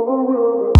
Oh,